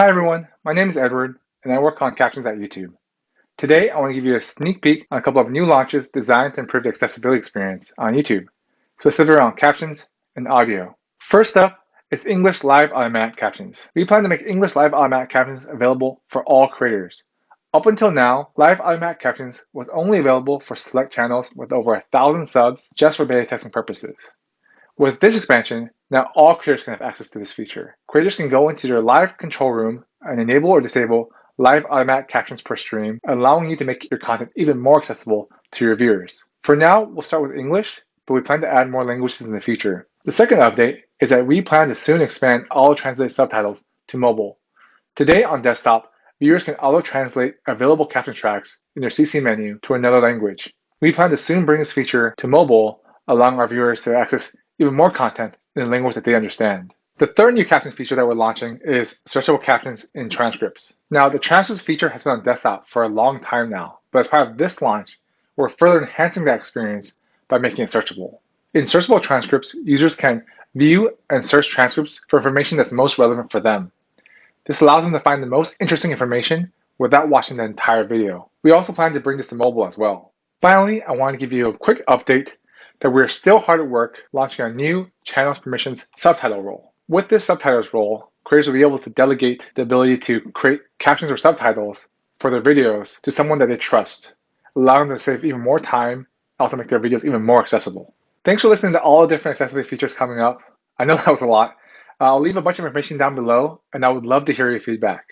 Hi everyone, my name is Edward and I work on captions at YouTube. Today I want to give you a sneak peek on a couple of new launches designed to improve the accessibility experience on YouTube, specifically around captions and audio. First up is English Live Automatic Captions. We plan to make English Live Automatic Captions available for all creators. Up until now, Live Automatic Captions was only available for select channels with over a thousand subs just for beta testing purposes. With this expansion, now all creators can have access to this feature. Creators can go into their live control room and enable or disable live automatic captions per stream, allowing you to make your content even more accessible to your viewers. For now, we'll start with English, but we plan to add more languages in the future. The second update is that we plan to soon expand auto-translate subtitles to mobile. Today on desktop, viewers can auto-translate available caption tracks in their CC menu to another language. We plan to soon bring this feature to mobile, allowing our viewers to access even more content in language that they understand. The third new captions feature that we're launching is searchable captions in transcripts. Now, the transcripts feature has been on desktop for a long time now, but as part of this launch, we're further enhancing that experience by making it searchable. In searchable transcripts, users can view and search transcripts for information that's most relevant for them. This allows them to find the most interesting information without watching the entire video. We also plan to bring this to mobile as well. Finally, I want to give you a quick update that we're still hard at work launching our new channels permissions subtitle role. With this subtitles role, creators will be able to delegate the ability to create captions or subtitles for their videos to someone that they trust, allowing them to save even more time, also make their videos even more accessible. Thanks for listening to all the different accessibility features coming up. I know that was a lot. Uh, I'll leave a bunch of information down below, and I would love to hear your feedback.